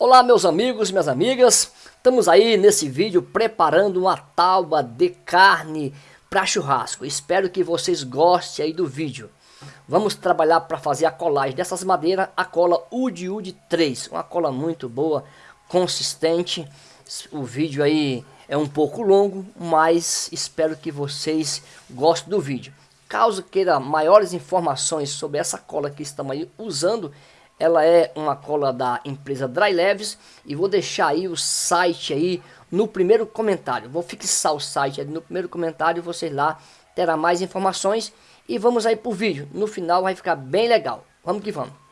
Olá meus amigos, minhas amigas, estamos aí nesse vídeo preparando uma tábua de carne para churrasco. Espero que vocês gostem aí do vídeo. Vamos trabalhar para fazer a colagem dessas madeiras, a cola UD UD 3, uma cola muito boa, consistente. O vídeo aí é um pouco longo, mas espero que vocês gostem do vídeo. Caso queira maiores informações sobre essa cola que estamos aí usando, ela é uma cola da empresa Dry Leves e vou deixar aí o site aí no primeiro comentário. Vou fixar o site no primeiro comentário, vocês lá terá mais informações e vamos aí pro vídeo. No final vai ficar bem legal. Vamos que vamos.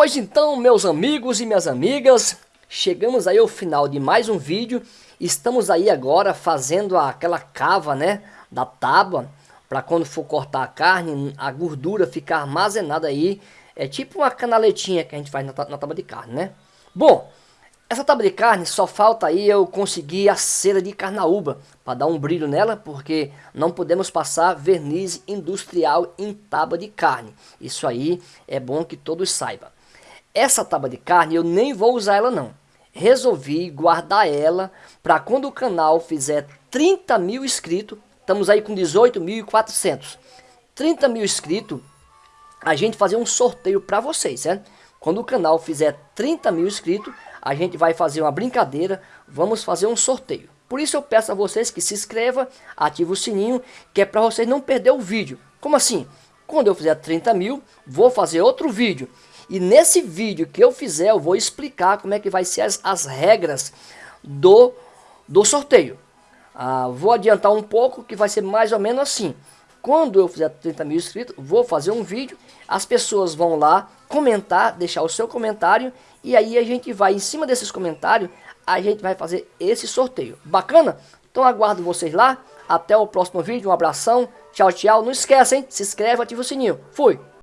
Pois então, meus amigos e minhas amigas, chegamos aí ao final de mais um vídeo. Estamos aí agora fazendo aquela cava, né, da tábua, para quando for cortar a carne, a gordura ficar armazenada aí. É tipo uma canaletinha que a gente faz na, na tábua de carne, né? Bom, essa tábua de carne só falta aí eu conseguir a cera de carnaúba para dar um brilho nela, porque não podemos passar verniz industrial em tábua de carne. Isso aí é bom que todos saibam. Essa tábua de carne eu nem vou usar ela não. Resolvi guardar ela para quando o canal fizer 30 mil inscritos, estamos aí com 18.400. 30 mil inscritos, a gente fazer um sorteio para vocês, certo? Quando o canal fizer 30 mil inscritos, a gente vai fazer uma brincadeira, vamos fazer um sorteio. Por isso eu peço a vocês que se inscreva, ative o sininho, que é para vocês não perder o vídeo. Como assim? Quando eu fizer 30 mil, vou fazer outro vídeo. E nesse vídeo que eu fizer, eu vou explicar como é que vai ser as, as regras do, do sorteio. Ah, vou adiantar um pouco que vai ser mais ou menos assim. Quando eu fizer 30 mil inscritos, vou fazer um vídeo, as pessoas vão lá comentar, deixar o seu comentário, e aí a gente vai, em cima desses comentários, a gente vai fazer esse sorteio. Bacana? Então aguardo vocês lá, até o próximo vídeo, um abração, tchau, tchau. Não esquece, hein? Se inscreve, ativa o sininho. Fui!